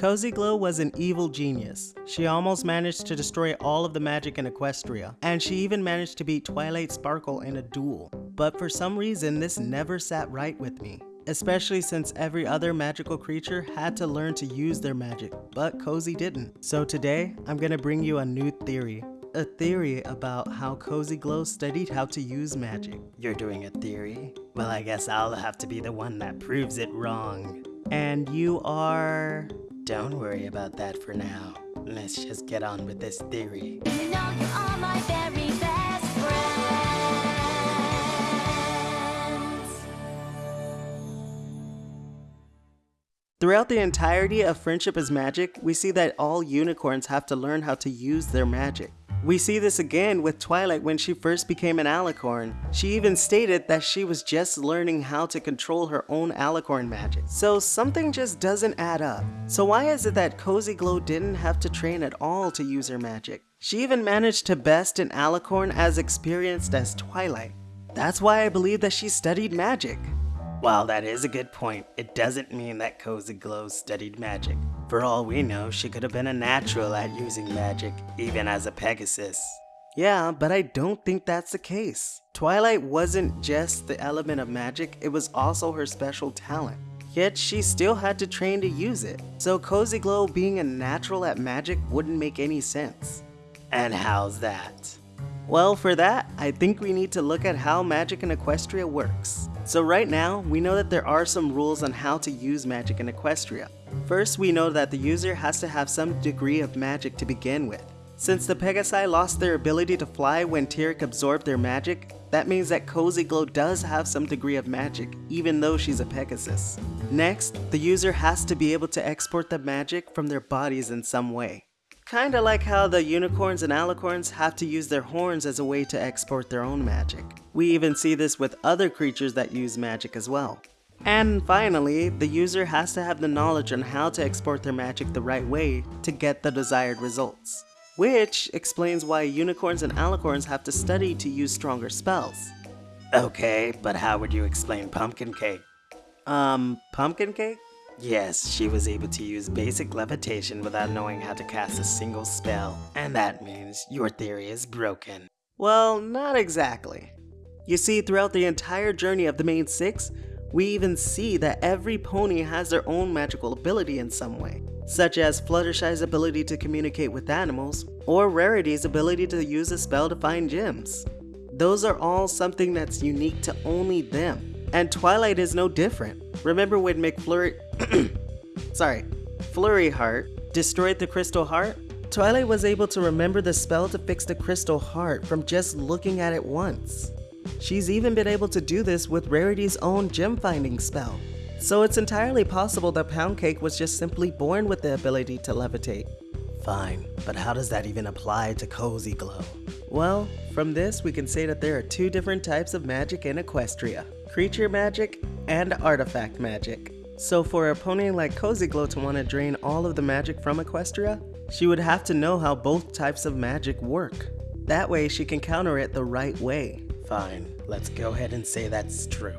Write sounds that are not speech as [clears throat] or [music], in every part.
Cozy Glow was an evil genius. She almost managed to destroy all of the magic in Equestria, and she even managed to beat Twilight Sparkle in a duel. But for some reason, this never sat right with me. Especially since every other magical creature had to learn to use their magic, but Cozy didn't. So today, I'm gonna bring you a new theory. A theory about how Cozy Glow studied how to use magic. You're doing a theory? Well, I guess I'll have to be the one that proves it wrong. And you are... Don't worry about that for now. Let's just get on with this theory. You know you are my very best friends. Throughout the entirety of Friendship is Magic, we see that all unicorns have to learn how to use their magic. We see this again with Twilight when she first became an alicorn. She even stated that she was just learning how to control her own alicorn magic. So something just doesn't add up. So why is it that Cozy Glow didn't have to train at all to use her magic? She even managed to best an alicorn as experienced as Twilight. That's why I believe that she studied magic. While that is a good point, it doesn't mean that Cozy Glow studied magic. For all we know, she could have been a natural at using magic, even as a Pegasus. Yeah, but I don't think that's the case. Twilight wasn't just the element of magic, it was also her special talent. Yet she still had to train to use it. So Cozy Glow being a natural at magic wouldn't make any sense. And how's that? Well, for that, I think we need to look at how magic in Equestria works. So right now, we know that there are some rules on how to use magic in Equestria. First, we know that the user has to have some degree of magic to begin with. Since the Pegasi lost their ability to fly when Tirek absorbed their magic, that means that Cozy Glow does have some degree of magic, even though she's a Pegasus. Next, the user has to be able to export the magic from their bodies in some way. Kinda like how the unicorns and alicorns have to use their horns as a way to export their own magic. We even see this with other creatures that use magic as well. And finally, the user has to have the knowledge on how to export their magic the right way to get the desired results. Which explains why unicorns and alicorns have to study to use stronger spells. Okay, but how would you explain pumpkin cake? Um, pumpkin cake? Yes, she was able to use basic levitation without knowing how to cast a single spell, and that means your theory is broken. Well, not exactly. You see, throughout the entire journey of the main six, we even see that every pony has their own magical ability in some way, such as Fluttershy's ability to communicate with animals, or Rarity's ability to use a spell to find gems. Those are all something that's unique to only them, and Twilight is no different. Remember when McFlurry, [clears throat] sorry, Flurry Heart destroyed the Crystal Heart? Twilight was able to remember the spell to fix the Crystal Heart from just looking at it once. She's even been able to do this with Rarity's own gem finding spell. So it's entirely possible that Pound Cake was just simply born with the ability to levitate. Fine, but how does that even apply to Cozy Glow? Well, from this we can say that there are two different types of magic in Equestria. Creature magic and artifact magic. So for a pony like Cozy Glow to want to drain all of the magic from Equestria, she would have to know how both types of magic work. That way she can counter it the right way. Fine, let's go ahead and say that's true.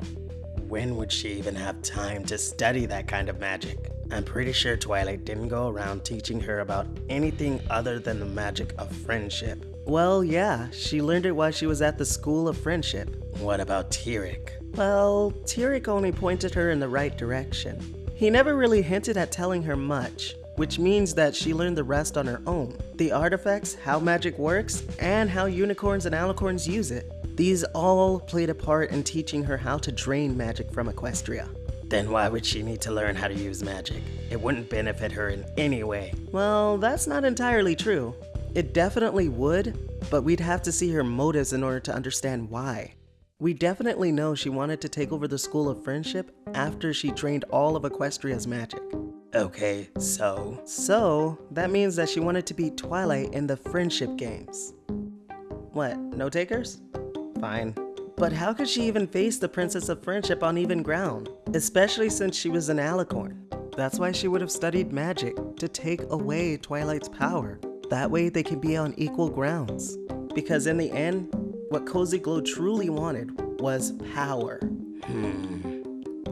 When would she even have time to study that kind of magic? I'm pretty sure Twilight didn't go around teaching her about anything other than the magic of friendship. Well, yeah, she learned it while she was at the School of Friendship. What about Tirek? Well, Tirek only pointed her in the right direction. He never really hinted at telling her much, which means that she learned the rest on her own. The artifacts, how magic works, and how unicorns and alicorns use it. These all played a part in teaching her how to drain magic from Equestria. Then why would she need to learn how to use magic? It wouldn't benefit her in any way. Well, that's not entirely true. It definitely would, but we'd have to see her motives in order to understand why. We definitely know she wanted to take over the School of Friendship after she drained all of Equestria's magic. Okay, so? So, that means that she wanted to beat Twilight in the Friendship Games. What, no takers? Fine. But how could she even face the Princess of Friendship on even ground? Especially since she was an alicorn. That's why she would have studied magic, to take away Twilight's power. That way they can be on equal grounds. Because in the end, what Cozy Glow truly wanted was power. Hmm.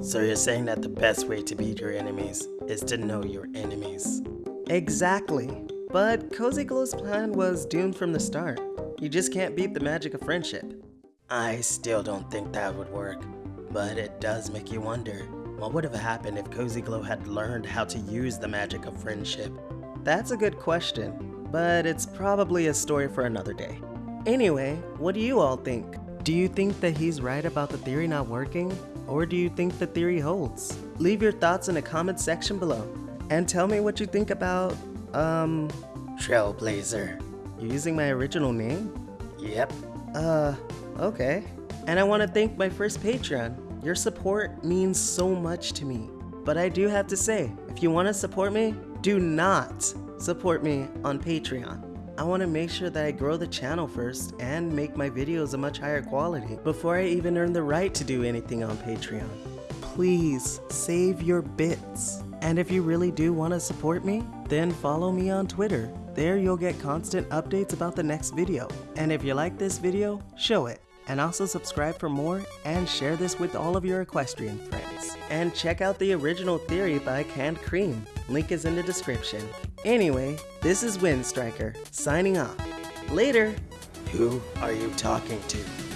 So you're saying that the best way to beat your enemies is to know your enemies. Exactly. But Cozy Glow's plan was doomed from the start. You just can't beat the magic of friendship. I still don't think that would work, but it does make you wonder what would have happened if Cozy Glow had learned how to use the magic of friendship? That's a good question, but it's probably a story for another day. Anyway, what do you all think? Do you think that he's right about the theory not working? Or do you think the theory holds? Leave your thoughts in the comment section below. And tell me what you think about, um, Trailblazer. You're using my original name? Yep. Uh, okay. And I want to thank my first Patreon. Your support means so much to me. But I do have to say, if you want to support me, do not support me on Patreon. I want to make sure that I grow the channel first and make my videos a much higher quality before I even earn the right to do anything on Patreon. Please save your bits. And if you really do want to support me, then follow me on Twitter. There you'll get constant updates about the next video. And if you like this video, show it. And also subscribe for more and share this with all of your equestrian friends. And check out the original theory by Canned Cream. Link is in the description. Anyway, this is Windstriker, signing off. Later! Who are you talking to?